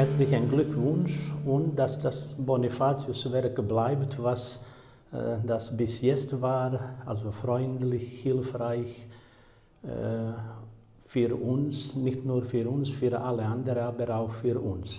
herzlichen Glückwunsch und dass das Bonifatius-Werk bleibt, was äh, das bis jetzt war, also freundlich, hilfreich äh, für uns, nicht nur für uns, für alle anderen, aber auch für uns.